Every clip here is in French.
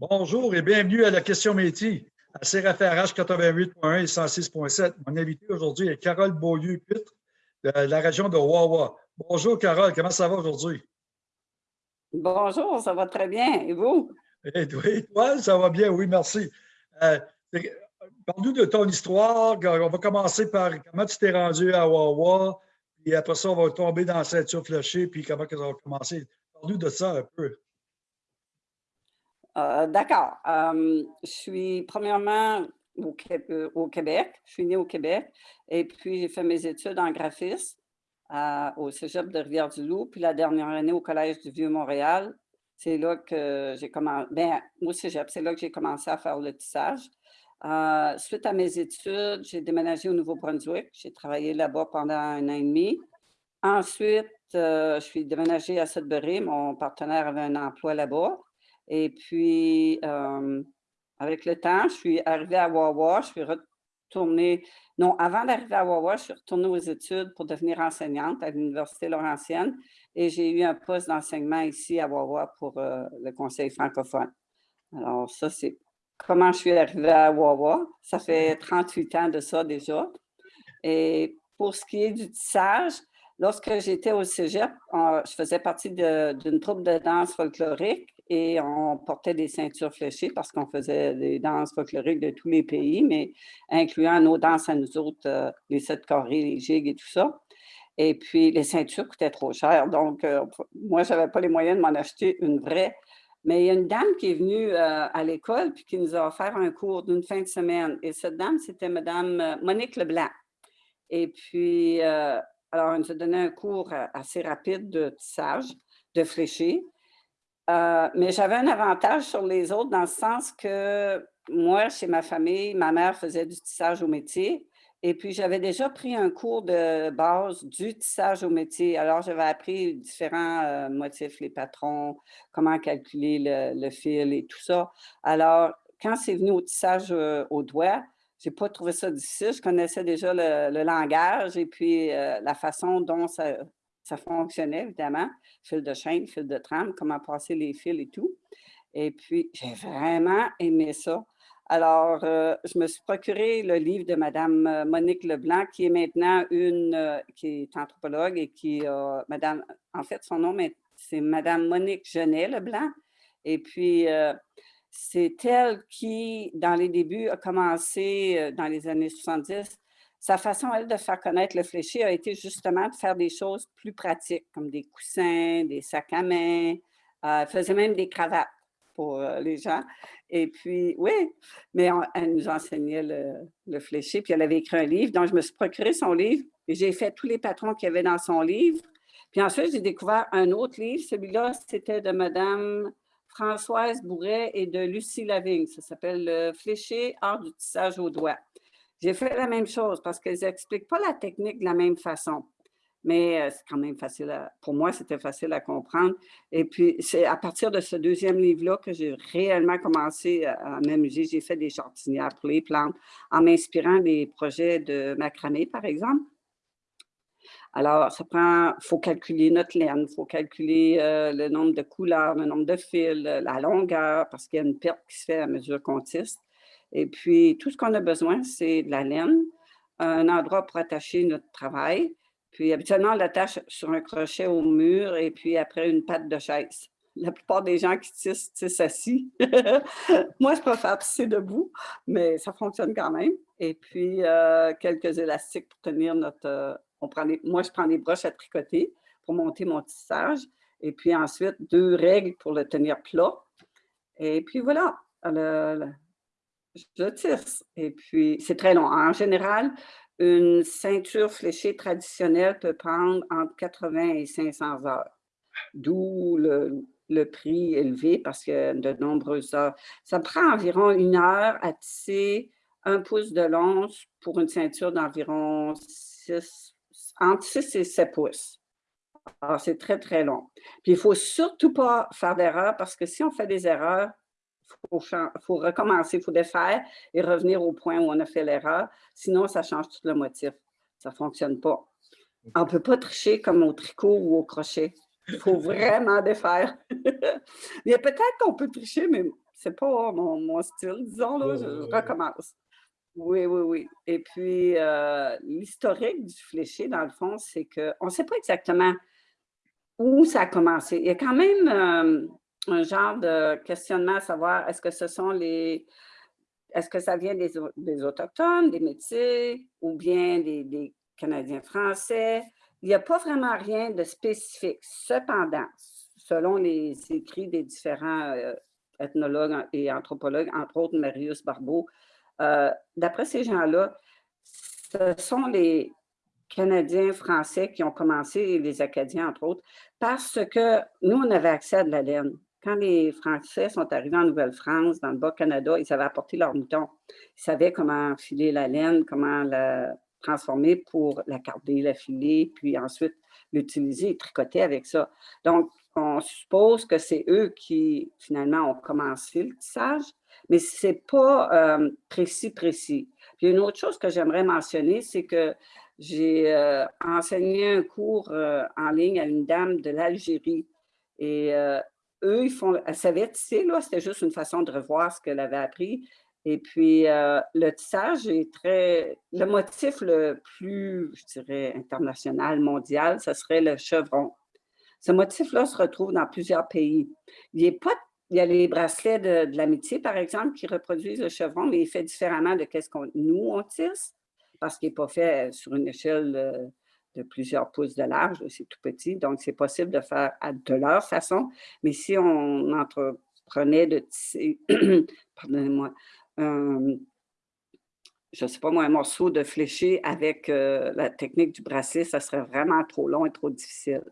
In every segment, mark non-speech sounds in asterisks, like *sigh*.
Bonjour et bienvenue à la question métier à CRFRH 88.1 et 106.7. Mon invité aujourd'hui est Carole Beaulieu-Pitre de la région de Wawa. Bonjour Carole, comment ça va aujourd'hui? Bonjour, ça va très bien. Et vous? Et toi, ça va bien, oui, merci. Euh, Parle-nous de ton histoire. On va commencer par comment tu t'es rendu à Wawa, puis après ça, on va tomber dans la ceinture fléchée, puis comment ça va commencer. Parle-nous de ça un peu. Euh, d'accord. Euh, je suis premièrement euh, au, Québec. Je suis née au Québec et puis j'ai fait mes études en graphisme au cégep de Rivière-du-Loup, puis la dernière année au Collège du Vieux-Montréal. C'est là que j'ai commencé, bien, au cégep, c'est là que j'ai commencé à faire le tissage. suite à mes études, j'ai déménagé au Nouveau-Brunswick. J'ai travaillé là-bas pendant un an et demi. Ensuite, je suis déménagée à Sudbury. Mon partenaire avait un emploi là-bas. Et puis, euh, avec le temps, je suis arrivée à Wawa, je suis retournée, non, avant d'arriver à Wawa, je suis retournée aux études pour devenir enseignante à l'Université Laurentienne et j'ai eu un poste d'enseignement ici à Wawa pour euh, le Conseil francophone. Alors, ça, c'est comment je suis arrivée à Wawa. Ça fait 38 ans de ça déjà. Et pour ce qui est du tissage, lorsque j'étais au cégep, je faisais partie d'une troupe de danse folklorique et on portait des ceintures fléchées parce qu'on faisait des danses folkloriques de tous les pays, mais incluant nos danses à nous autres, euh, les sept carrés, les gigs et tout ça. Et puis, les ceintures coûtaient trop cher, donc euh, moi, je n'avais pas les moyens de m'en acheter une vraie. Mais il y a une dame qui est venue euh, à l'école puis qui nous a offert un cours d'une fin de semaine. Et cette dame, c'était Mme Monique Leblanc. Et puis, alors, elle nous a donné un cours assez rapide de tissage, de fléché. Euh, mais j'avais un avantage sur les autres dans le sens que moi, chez ma famille, ma mère faisait du tissage au métier. Et puis, j'avais déjà pris un cours de base du tissage au métier. Alors, j'avais appris différents euh, motifs, les patrons, comment calculer le, fil et tout ça. Alors, quand c'est venu au tissage euh, au doigt, je n'ai pas trouvé ça difficile. Je connaissais déjà le, langage et puis la façon dont ça, ça fonctionnait, évidemment. Fil de chaîne, fil de trame, comment passer les fils et tout. Et puis, j'ai vraiment aimé ça. Alors, euh, je me suis procuré le livre de Mme euh, Monique Leblanc, qui est maintenant une, euh, qui est anthropologue et qui a, Madame, en fait, son nom, c'est Mme Monique Genet Leblanc. Et puis, c'est elle qui, dans les débuts, a commencé, dans les années 70, sa façon, elle, de faire connaître le fléché a été justement de faire des choses plus pratiques, comme des coussins, des sacs à main. Euh, elle faisait même des cravates pour euh, les gens. Et puis, oui, mais elle nous enseignait le, fléché. Puis elle avait écrit un livre, donc je me suis procuré son livre et j'ai fait tous les patrons qu'il y avait dans son livre. Puis ensuite, j'ai découvert un autre livre. Celui-là, c'était de Madame Françoise Bourret et de Lucie Lavigne. Ça s'appelle « Le fléché art du tissage au doigt ». J'ai fait la même chose parce qu'ils n'expliquent pas la technique de la même façon. Mais euh, c'est quand même facile, à, pour moi, c'était facile à comprendre. Et puis, c'est à partir de ce deuxième livre-là que j'ai réellement commencé à m'amuser. J'ai fait des jardinières pour les plantes en m'inspirant des projets de macramé, par exemple. Alors, ça prend, il faut calculer notre laine, il faut calculer euh, le nombre de couleurs, le nombre de fils, la longueur, parce qu'il y a une perte qui se fait à mesure qu'on tisse. Et puis, tout ce qu'on a besoin, c'est de la laine, un endroit pour attacher notre travail. Puis, habituellement, on l'attache sur un crochet au mur et puis après, une patte de chaise. La plupart des gens qui tissent, tissent assis. *laughs* Moi, je préfère tisser debout, mais ça fonctionne quand même. Et puis, euh, quelques élastiques pour tenir notre... Euh, on prend moi, je prends des broches à tricoter pour monter mon tissage. Et puis ensuite, deux règles pour le tenir plat. Et puis voilà, je tisse. Et puis, c'est très long. En général, une ceinture fléchée traditionnelle peut prendre entre 80 et 500 heures, d'où le, prix élevé parce que de nombreuses heures. Ça prend environ une heure à tisser un pouce de long pour une ceinture d'environ 6, entre 6 et 7 pouces. Alors, c'est très, très long. Puis, il ne faut surtout pas faire d'erreur parce que si on fait des erreurs, il faut, recommencer, il faut défaire et revenir au point où on a fait l'erreur. Sinon, ça change tout le motif. Ça ne fonctionne pas. On ne peut pas tricher comme au tricot ou au crochet. Il faut *laughs* vraiment défaire. *laughs* Mais peut-être qu'on peut tricher, mais c'est pas mon, style, disons, là, je, recommence. Oui, oui, oui. Et puis, euh, l'historique du fléché, dans le fond, c'est qu'on ne sait pas exactement où ça a commencé. Il y a quand même euh, un genre de questionnement à savoir, est-ce que ce sont les... Est-ce que ça vient des, Autochtones, des Métis, ou bien des, Canadiens français? Il n'y a pas vraiment rien de spécifique. Cependant, selon les écrits des différents euh, ethnologues et anthropologues, entre autres Marius Barbeau, euh, d'après ces gens-là, ce sont les Canadiens français qui ont commencé, les Acadiens, entre autres, parce que nous, on avait accès à de la laine. Les Français sont arrivés en Nouvelle-France, dans le Bas-Canada, ils avaient apporté leurs moutons. Ils savaient comment filer la laine, comment la transformer pour la carder, la filer, puis ensuite l'utiliser et tricoter avec ça. Donc, on suppose que c'est eux qui, finalement, ont commencé le tissage, mais ce n'est pas euh, précis, précis. Puis une autre chose que j'aimerais mentionner, c'est que j'ai euh, enseigné un cours euh, en ligne à une dame de l'Algérie. Et eux, ils font, elle savait tisser, là, c'était juste une façon de revoir ce qu'elle avait appris. Et puis, le tissage est très... Le motif le plus, je dirais, international, mondial, ce serait le chevron. Ce motif-là se retrouve dans plusieurs pays. Il, pas, il y a les bracelets de, l'amitié, par exemple, qui reproduisent le chevron, mais il fait différemment de ce qu'on nous, on tisse, parce qu'il n'est pas fait sur une échelle de, plusieurs pouces de large, c'est tout petit, donc c'est possible de faire de leur façon. Mais si on entreprenait de tisser, *clears throat* pardonnez-moi, je ne sais pas moi, un morceau de fléché avec euh, la technique du bracelet, ça serait vraiment trop long et trop difficile.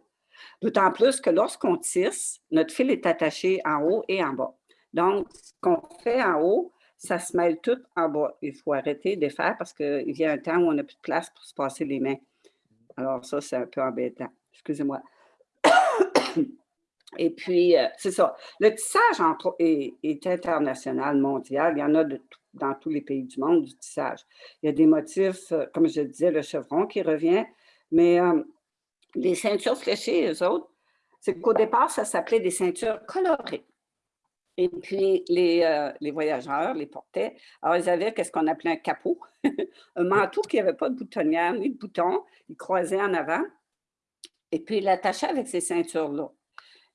D'autant plus que lorsqu'on tisse, notre fil est attaché en haut et en bas. Donc, ce qu'on fait en haut, ça se mêle tout en bas. Il faut arrêter de faire parce qu'il y a un temps où on n'a plus de place pour se passer les mains. Alors ça, c'est un peu embêtant. Excusez-moi. *coughs* Et puis, euh, c'est ça. Le tissage est, international, mondial. Il y en a dans tous les pays du monde du tissage. Il y a des motifs, euh, comme je disais, le chevron qui revient, mais euh, les ceintures fléchées, eux autres, c'est qu'au départ, ça s'appelait des ceintures colorées. Et puis, les, euh, les, voyageurs les portaient. Alors, ils avaient ce qu'on appelait un capot, *laughs* un manteau qui n'avait pas de boutonnière ni de bouton. Ils croisaient en avant. Et puis, ils l'attachaient avec ces ceintures-là.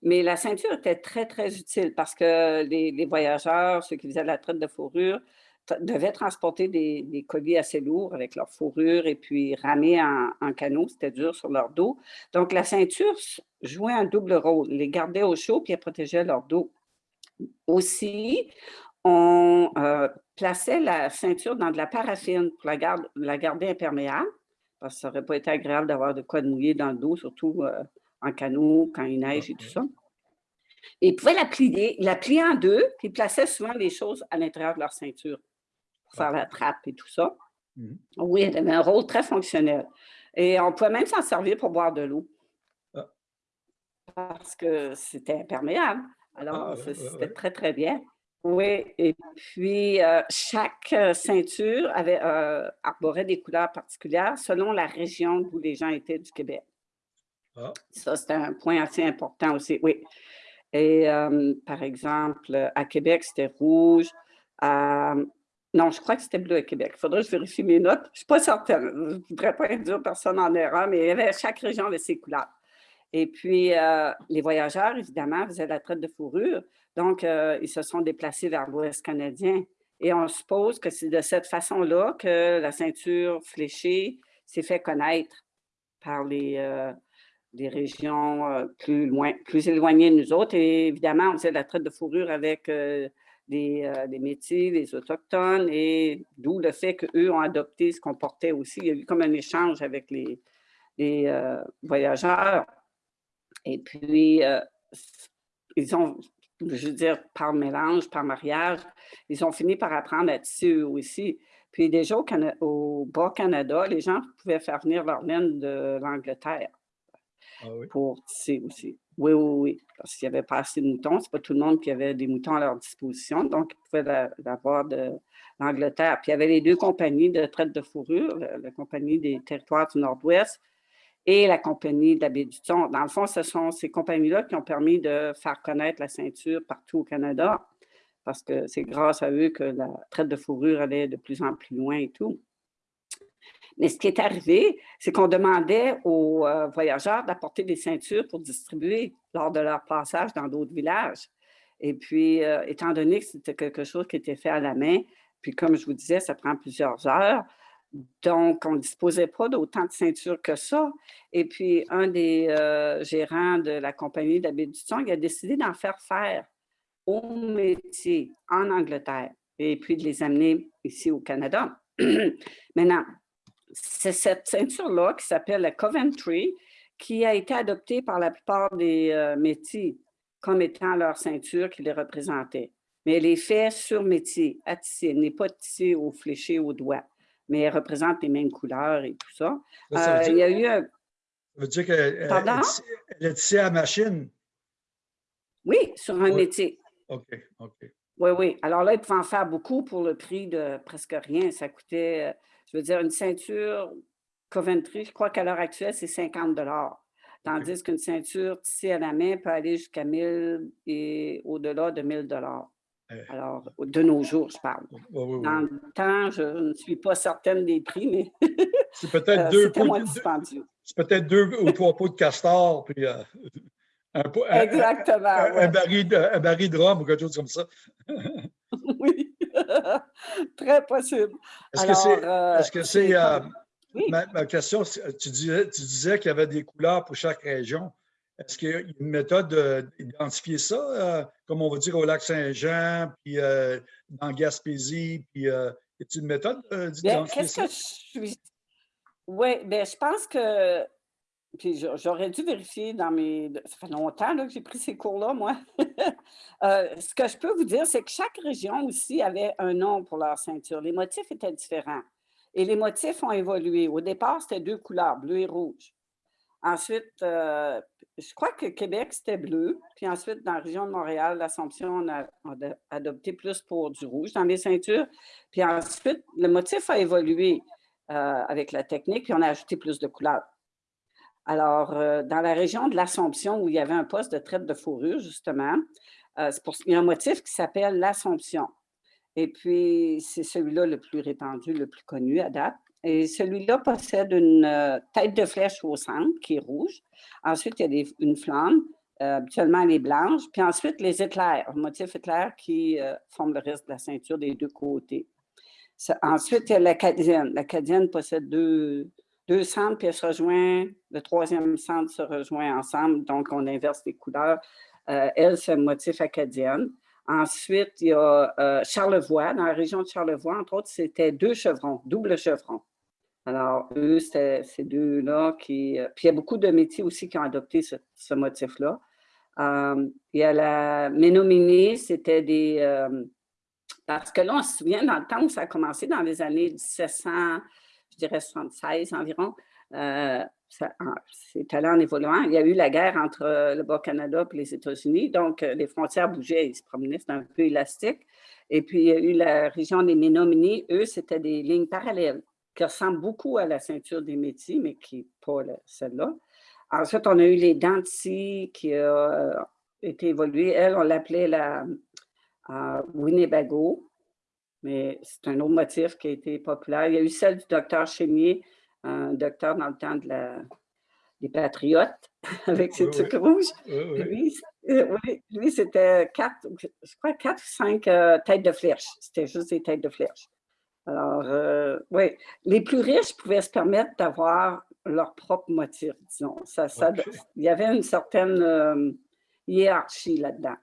Mais la ceinture était très, très utile parce que les, les, voyageurs, ceux qui faisaient la traite de fourrure, devaient transporter des, colis assez lourds avec leur fourrure et puis ramer en, canot, c'était dur sur leur dos. Donc, la ceinture jouait un double rôle, les gardait au chaud puis elle protégeait leur dos. Aussi, on euh, plaçait la ceinture dans de la paraffine pour la, la garder imperméable, parce que ça n'aurait pas été agréable d'avoir de quoi de mouiller dans le dos, surtout euh, en canot, quand il neige et tout ça. Et ils pouvaient la plier, la plier en deux, puis ils plaçaient souvent les choses à l'intérieur de leur ceinture faire la trappe et tout ça. Mmh. Oui, elle avait un rôle très fonctionnel. Et on pouvait même s'en servir pour boire de l'eau. Ah. Parce que c'était imperméable. Alors, ah, c'était très, très bien. Oui, et puis euh, chaque euh, ceinture avait, euh, arborait des couleurs particulières selon la région où les gens étaient du Québec. Ah. Ça, c'était un point assez important aussi, oui. Et par exemple, à Québec, c'était rouge. À, non, je crois que c'était bleu à Québec. Il faudrait que je vérifie mes notes. Je ne suis pas certaine. Je ne voudrais pas induire personne en erreur, mais il y avait, chaque région avait ses couleurs. Et puis, euh, les voyageurs, évidemment, faisaient la traite de fourrure. Donc, euh, ils se sont déplacés vers l'Ouest canadien. Et on suppose que c'est de cette façon-là que la ceinture fléchée s'est fait connaître par les, euh, régions plus, plus éloignées de nous autres. Et évidemment, on faisait la traite de fourrure avec des, euh, Métis, des Autochtones, et d'où le fait qu'eux ont adopté ce qu'on portait aussi. Il y a eu comme un échange avec les, euh, voyageurs. Et puis, euh, ils ont, je veux dire, par mélange, par mariage, ils ont fini par apprendre à tisser eux aussi. Puis déjà au, au Bas-Canada, les gens pouvaient faire venir leur laine de l'Angleterre ah pour tisser aussi. Oui, oui, oui, parce qu'il n'y avait pas assez de moutons. Ce n'est pas tout le monde qui avait des moutons à leur disposition, donc ils pouvaient l'avoir de l'Angleterre. Puis il y avait les deux compagnies de traite de fourrure, la, compagnie des territoires du Nord-Ouest et la compagnie de la. Dans le fond, ce sont ces compagnies-là qui ont permis de faire connaître la ceinture partout au Canada. parce que c'est grâce à eux que la traite de fourrure allait de plus en plus loin et tout. Mais ce qui est arrivé, c'est qu'on demandait aux euh, voyageurs d'apporter des ceintures pour distribuer lors de leur passage dans d'autres villages. Et puis, euh, étant donné que c'était quelque chose qui était fait à la main, puis comme je vous disais, ça prend plusieurs heures, donc on ne disposait pas d'autant de ceintures que ça. Et puis, un des euh, gérants de la compagnie d'habits il a décidé d'en faire faire au métier en Angleterre et puis de les amener ici au Canada. *clears throat* Maintenant, c'est cette ceinture-là qui s'appelle la Coventry qui a été adoptée par la plupart des euh, métiers comme étant leur ceinture qui les représentait. Mais elle est faite sur métier, à tisser. N'est pas tissée au fléché au doigt, mais elle représente les mêmes couleurs et tout ça. ça, euh, dire, ça veut dire qu'elle est tissée à machine? Oui, sur un métier. OK, OK. Oui, oui. Alors là, ils pouvaient en faire beaucoup pour le prix de presque rien. Ça coûtait, euh, je veux dire, une ceinture Coventry, je crois qu'à l'heure actuelle, c'est 50 Tandis qu'une ceinture tissée à la main peut aller jusqu'à 1000 et au-delà de 1000 eh. Alors, de nos jours, je parle. Dans le temps, je ne suis pas certaine des prix, mais *laughs* c'est peut-être deux, peut deux ou trois pots de castor, puis euh, un, Exactement. Un, baril de, un, baril de, rhum ou quelque chose comme ça. *laughs* oui, *laughs* très possible. Est-ce que c'est Ma, question, tu disais, tu disais qu'il y avait des couleurs pour chaque région. Est-ce qu'il y a une méthode d'identifier ça, euh, comme on va dire au lac Saint-Jean, puis euh, dans Gaspésie, puis euh, a-t-il une méthode d'identifier ça? Que je suis... Oui, bien, je pense que puis j'aurais dû vérifier dans mes... Ça fait longtemps que j'ai pris ces cours-là, moi. *laughs* ce que je peux vous dire, c'est que chaque région aussi avait un nom pour leur ceinture. Les motifs étaient différents. Et les motifs ont évolué. Au départ, c'était deux couleurs, bleu et rouge. Ensuite, euh, je crois que Québec, c'était bleu. Puis ensuite, dans la région de Montréal, l'Assomption, on a, adopté plus pour du rouge dans les ceintures. Puis ensuite, le motif a évolué euh, avec la technique, puis on a ajouté plus de couleurs. Alors, euh, dans la région de l'Assomption, où il y avait un poste de traite de fourrure, justement, il y a un motif qui s'appelle l'Assomption. Et puis, c'est celui-là le plus répandu, le plus connu à date. Et celui-là possède une euh, tête de flèche au centre qui est rouge. Ensuite, il y a une flamme. Euh, habituellement, elle est blanche. Puis ensuite, les éclairs, motif éclair qui euh, forme le reste de la ceinture des deux côtés. ensuite, il y a l'acadienne. L'acadienne possède deux, deux centres, puis elle se rejoint. Le troisième centre se rejoint ensemble. Donc, on inverse les couleurs. elle, c'est un motif acadienne. Ensuite, il y a euh, Charlevoix. Dans la région de Charlevoix, entre autres, c'était deux chevrons, double chevron. Alors, eux, c'était ces deux-là qui... Euh, puis il y a beaucoup de métiers aussi qui ont adopté ce, motif-là. Euh, il y a la Ménominie, c'était des... parce que là, on se souvient, dans le temps où ça a commencé, dans les années 1700, je dirais 76 environ, c'est allé en évoluant. Il y a eu la guerre entre euh, le Bas-Canada et les États-Unis, donc euh, les frontières bougeaient, ils se promenaient, c'était un peu élastique. Et puis, il y a eu la région des Ménominées, eux, c'était des lignes parallèles qui ressemblent beaucoup à la ceinture des métiers, mais qui n'est pas celle-là. Ensuite, on a eu les Danti qui a euh, été évoluée. Elle, on l'appelait la Winnebago, mais c'est un autre motif qui a été populaire. Il y a eu celle du docteur Chénier, un docteur dans le temps de la, des Patriotes *laughs* avec ses trucs rouges. Lui, euh, lui c'était quatre, je crois quatre ou cinq euh, têtes de flèche. C'était juste des têtes de flèche. Alors, euh, oui, les plus riches pouvaient se permettre d'avoir leur propre motif, disons. Ça, ça, Il y avait une certaine hiérarchie là-dedans.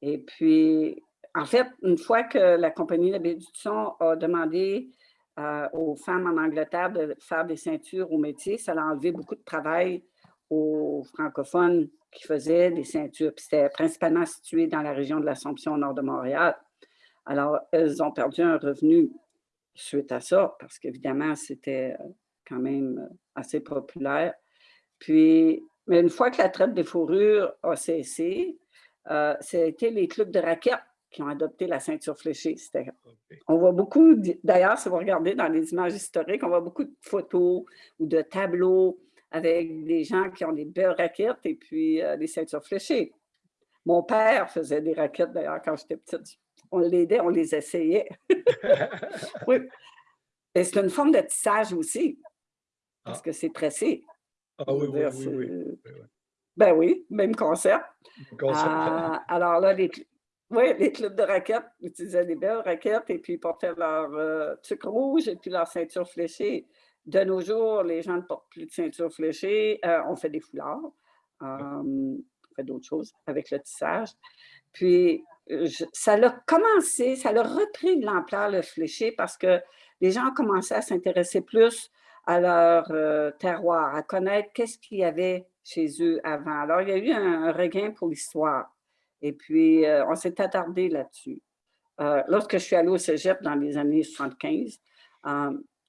Et puis, en fait, une fois que la compagnie de du a demandé euh, aux femmes en Angleterre de faire des ceintures au métier. Ça a enlevé beaucoup de travail aux francophones qui faisaient des ceintures. C'était principalement situé dans la région de l'Assomption au nord de Montréal. Alors, elles ont perdu un revenu suite à ça, parce qu'évidemment, c'était euh, quand même euh, assez populaire. Puis, mais une fois que la traite des fourrures a cessé, euh, c'était les clubs de raquettes qui ont adopté la ceinture fléchée. On voit beaucoup, d'ailleurs, si vous regardez dans les images historiques, on voit beaucoup de photos ou de tableaux avec des gens qui ont des belles raquettes et puis euh, des ceintures fléchées. Mon père faisait des raquettes, d'ailleurs, quand j'étais petite. On l'aidait, on les essayait. *laughs* oui. Et c'est une forme de tissage aussi, parce ah. que c'est pressé. Ah oui, oui, oui, Ben oui, même concept. Ah, alors là, les, oui, les clubs de raquettes utilisaient des belles raquettes et puis portaient leur euh, sucre rouge et puis leur ceinture fléchée. De nos jours, les gens ne portent plus de ceinture fléchée. Euh, on fait des foulards. on fait d'autres choses avec le tissage. Puis, ça a commencé, ça a repris de l'ampleur, le fléché, parce que les gens ont commencé à s'intéresser plus à leur euh, terroir, à connaître qu'est-ce qu'il y avait chez eux avant. Alors, il y a eu un, regain pour l'histoire. Et puis, euh, on s'est attardé là-dessus. Euh, lorsque je suis allée au cégep dans les années 75,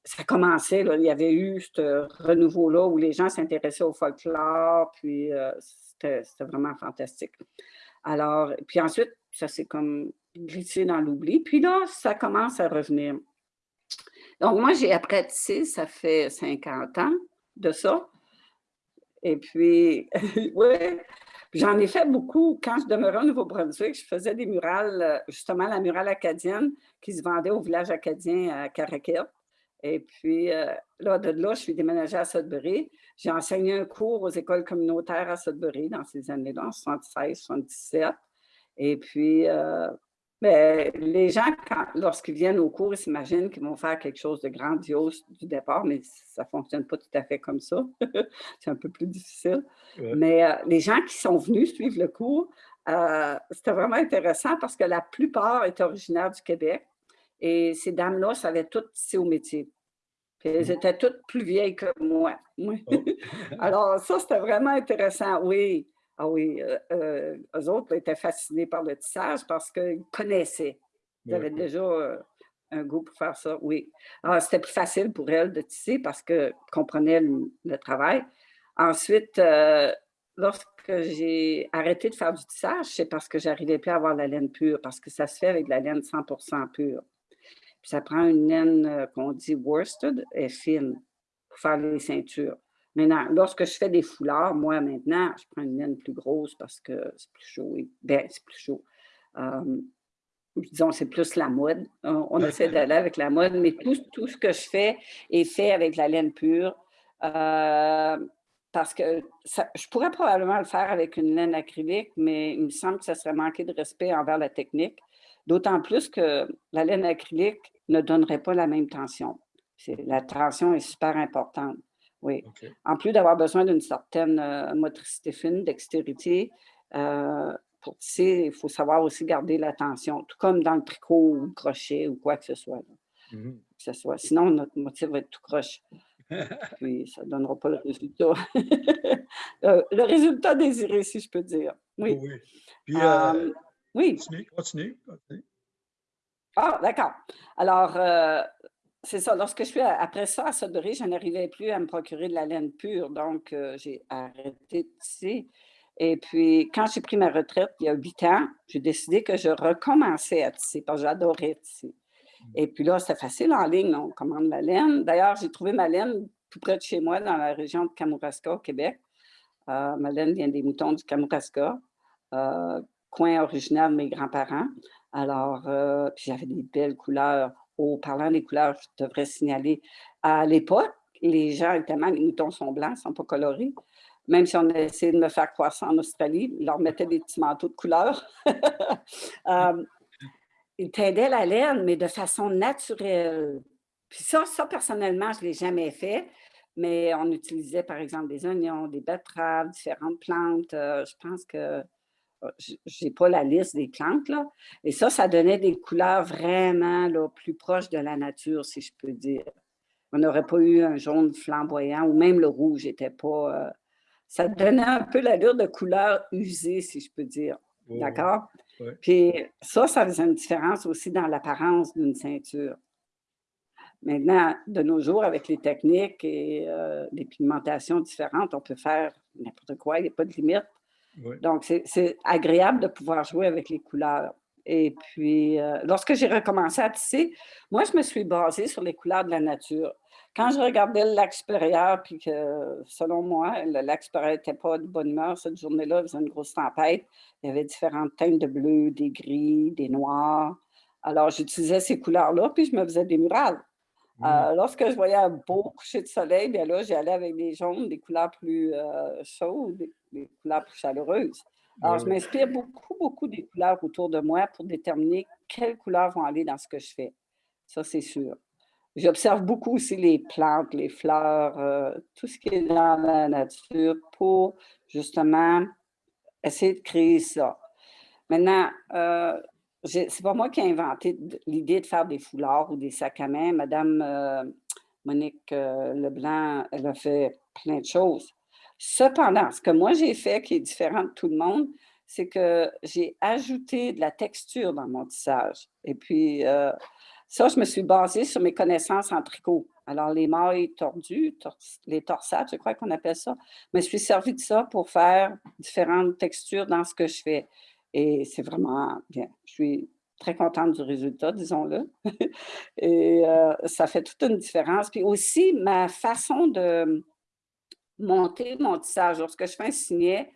ça commençait, il y avait eu ce renouveau-là où les gens s'intéressaient au folklore, puis c'était vraiment fantastique. Alors, puis ensuite, ça s'est comme glissé dans l'oubli. Puis là, ça commence à revenir. Donc, moi, j'ai tisser, ça fait 50 ans de ça. Et puis, *laughs* oui, j'en ai fait beaucoup. Quand je demeurais au Nouveau-Brunswick, je faisais des murales, justement la murale acadienne qui se vendait au village acadien à Caraquet. Et puis, euh, là, de là, je suis déménagée à Sudbury. J'ai enseigné un cours aux écoles communautaires à Sudbury dans ces années-là, en 76, 77. Et puis, euh, mais les gens, lorsqu'ils viennent au cours, ils s'imaginent qu'ils vont faire quelque chose de grandiose du départ, mais ça ne fonctionne pas tout à fait comme ça. *laughs* c'est un peu plus difficile. Mais euh, les gens qui sont venus suivre le cours, euh, c'était vraiment intéressant parce que la plupart étaient originaires du Québec et ces dames-là savaient toutes tisser au métier. Puis elles mmh. étaient toutes plus vieilles que moi. Oh. *laughs* Alors ça, c'était vraiment intéressant, oui. Ah oui, euh, euh, eux autres étaient fascinés par le tissage parce qu'ils connaissaient. Ils avaient déjà euh, un goût pour faire ça, oui. C'était plus facile pour elles de tisser parce qu'elles comprenaient le, travail. Ensuite, lorsque j'ai arrêté de faire du tissage, c'est parce que j'arrivais plus à avoir la laine pure, parce que ça se fait avec la laine 100% pure. Puis ça prend une laine qu'on dit worsted et fine pour faire les ceintures. Maintenant, lorsque je fais des foulards, moi, maintenant, je prends une laine plus grosse parce que c'est plus chaud. Ben, c'est plus chaud. disons, c'est plus la mode. On, essaie d'aller avec la mode, mais tout, tout, ce que je fais est fait avec la laine pure. Euh, parce que je pourrais probablement le faire avec une laine acrylique, mais il me semble que ça serait manquer de respect envers la technique. D'autant plus que la laine acrylique ne donnerait pas la même tension. La tension est super importante. Oui. En plus d'avoir besoin d'une certaine euh, motricité fine, dextérité, euh, pour tisser, il faut savoir aussi garder l'attention, tout comme dans le tricot ou le crochet ou quoi que ce soit. Mmh que ce soit. Sinon, notre motif va être tout croche. *laughs* Puis ça ne donnera pas le résultat. *laughs* Euh, le résultat désiré, si je peux dire. Oui. Oui. Puis, oui. Continue, continue, continue. Ah, d'accord. Alors, c'est ça. Lorsque je suis après ça à Sudbury, je n'arrivais plus à me procurer de la laine pure, donc euh, j'ai arrêté de tisser. Et puis, quand j'ai pris ma retraite il y a huit ans, j'ai décidé que je recommençais à tisser parce que j'adorais tisser. Mmh. Et puis là, c'est facile en ligne, on commande la laine. D'ailleurs, j'ai trouvé ma laine tout près de chez moi, dans la région de Kamouraska, au Québec. Euh, ma laine vient des moutons du Kamouraska, euh, coin originaire de mes grands-parents. Alors, puis j'avais des belles couleurs au parlant des couleurs, je devrais signaler, à l'époque, les gens, évidemment, les moutons sont blancs, ne sont pas colorés. Même si on a essayé de me faire croître en Australie, ils leur mettaient des petits manteaux de couleur. *laughs* euh, ils teindaient la laine, mais de façon naturelle. Puis ça, ça personnellement, je ne l'ai jamais fait, mais on utilisait par exemple des oignons, des betteraves, différentes plantes. Euh, je pense que je n'ai pas la liste des plantes, là. Et ça, ça donnait des couleurs vraiment là, plus proches de la nature, si je peux dire. On n'aurait pas eu un jaune flamboyant ou même le rouge n'était pas... Euh, ça donnait un peu l'allure de couleur usée, si je peux dire. D'accord? Puis ça, ça faisait une différence aussi dans l'apparence d'une ceinture. Maintenant, de nos jours, avec les techniques et euh, les pigmentations différentes, on peut faire n'importe quoi, il n'y a pas de limite. Donc, c'est agréable de pouvoir jouer avec les couleurs. Et puis, euh, lorsque j'ai recommencé à tisser, moi, je me suis basée sur les couleurs de la nature. Quand je regardais le lac supérieur, puis que, selon moi, le lac supérieur n'était pas de bonne humeur cette journée-là, il faisait une grosse tempête, il y avait différentes teintes de bleu, des gris, des noirs. Alors, j'utilisais ces couleurs-là, puis je me faisais des murales. Mmh. Euh, lorsque je voyais un beau coucher de soleil, bien là, j'allais avec des jaunes, des couleurs plus euh, chaudes, des couleurs plus chaleureuses. Alors, je m'inspire beaucoup, beaucoup des couleurs autour de moi pour déterminer quelles couleurs vont aller dans ce que je fais. Ça, c'est sûr. J'observe beaucoup aussi les plantes, les fleurs, euh, tout ce qui est dans la nature pour justement essayer de créer ça. Maintenant, euh, c'est pas moi qui ai inventé l'idée de faire des foulards ou des sacs à main. Madame euh, Monique euh, Leblanc, elle a fait plein de choses. Cependant, ce que moi j'ai fait qui est différent de tout le monde, c'est que j'ai ajouté de la texture dans mon tissage. Et puis, euh, ça, je me suis basée sur mes connaissances en tricot. Alors, les mailles tordues, les torsades, je crois qu'on appelle ça. Je me suis servi de ça pour faire différentes textures dans ce que je fais. Et c'est vraiment bien. Je suis très contente du résultat, disons-le. *laughs* Et euh, ça fait toute une différence. Puis aussi, ma façon de monter mon tissage, lorsque je fais un signet,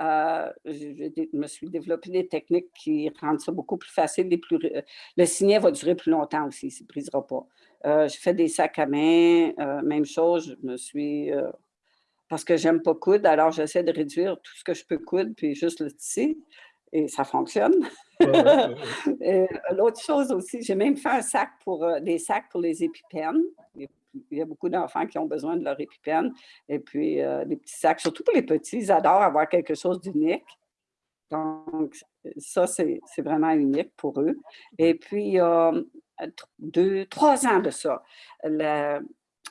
euh, je, me suis développé des techniques qui rendent ça beaucoup plus facile. et plus, ré- le signet va durer plus longtemps aussi, il ne brisera pas. Euh, je fais des sacs à main, euh, même chose, je me suis... euh, parce que j'aime pas coudre, alors j'essaie de réduire tout ce que je peux coudre, puis juste le tisser, et ça fonctionne. *laughs* Euh, L'autre chose aussi, j'ai même fait un sac pour, euh, des sacs pour les épipènes. Il y a beaucoup d'enfants qui ont besoin de leur épipène. Et puis, euh, des petits sacs, surtout pour les petits, ils adorent avoir quelque chose d'unique. Donc, ça, c'est vraiment unique pour eux. Et puis, il y a euh, deux, trois ans de ça, la-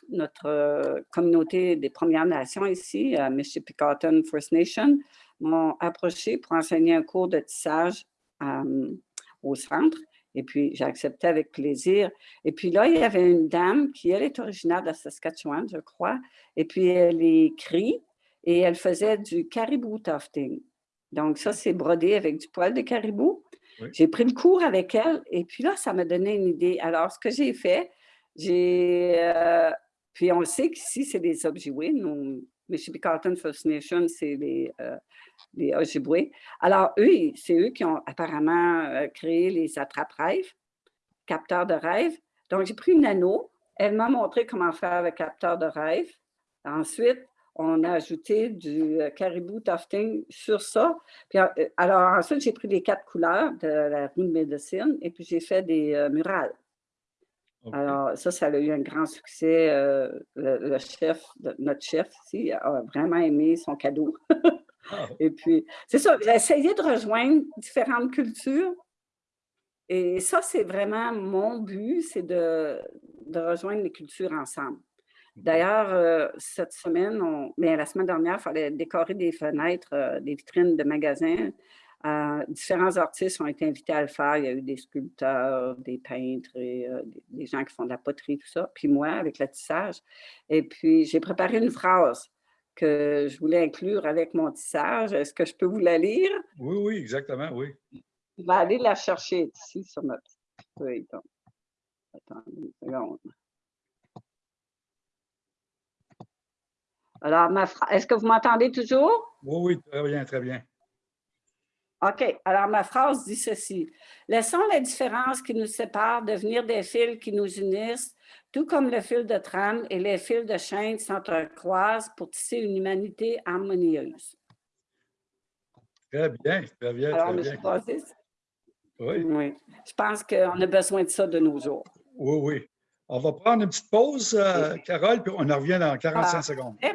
notre euh, communauté des Premières Nations ici, euh, Mississippican First Nation, m'ont approché pour enseigner un cours de tissage euh, au centre. Et puis, j'ai accepté avec plaisir. Et puis là, il y avait une dame qui, elle, est originaire de Saskatchewan, je crois. Et puis, elle écrit et elle faisait du caribou tufting. Donc, ça, c'est brodé avec du poil de caribou. Oui. J'ai pris le cours avec elle et puis là, ça m'a donné une idée. Alors, ce que j'ai fait, j'ai. euh, puis, on sait qu'ici, c'est des. Nos Mississippi First Nation, c'est les, euh, Ojibwe. Alors, eux, c'est eux qui ont apparemment euh, créé les attrape-rêves, capteurs de rêves. Donc, j'ai pris une anneau. Elle m'a montré comment faire le capteur de rêve. Ensuite, on a ajouté du euh, caribou tufting sur ça. Puis, euh, alors, ensuite, j'ai pris les quatre couleurs de la roue de médecine et puis j'ai fait des murales. Alors, ça, ça a eu un grand succès. euh, le, le chef, notre chef ici, a vraiment aimé son cadeau. Ah, *laughs* Et puis, c'est ça, j'ai essayé de rejoindre différentes cultures. Et ça, c'est vraiment mon but, c'est de, de rejoindre les cultures ensemble. D'ailleurs, euh, cette semaine, on, bien, la semaine dernière, il fallait décorer des fenêtres, euh, des vitrines de magasins. Euh, différents artistes ont été invités à le faire. Il y a eu des sculpteurs, des peintres, et, euh, des, gens qui font de la poterie, tout ça. Puis moi, avec le tissage. Et puis, j'ai préparé une phrase que je voulais inclure avec mon tissage. Est-ce que je peux vous la lire? Oui, oui, exactement, oui. Je vais aller la chercher ici sur ma petite feuille. donc. Attendez une seconde. Alors, ma phra- est-ce que vous m'entendez toujours? Oui, oui, très bien, très bien. OK. Alors, ma phrase dit ceci. Laissons la différence qui nous sépare devenir des fils qui nous unissent, tout comme le fil de trame et les fils de chaîne s'entrecroisent pour tisser une humanité harmonieuse. Très bien, très bien, Alors, très bien. Oui, oui. Je pense qu'on a besoin de ça de nos jours. oui, oui. On va prendre une petite pause, euh, Carole, puis on en revient dans 45 Ah. secondes. Eh,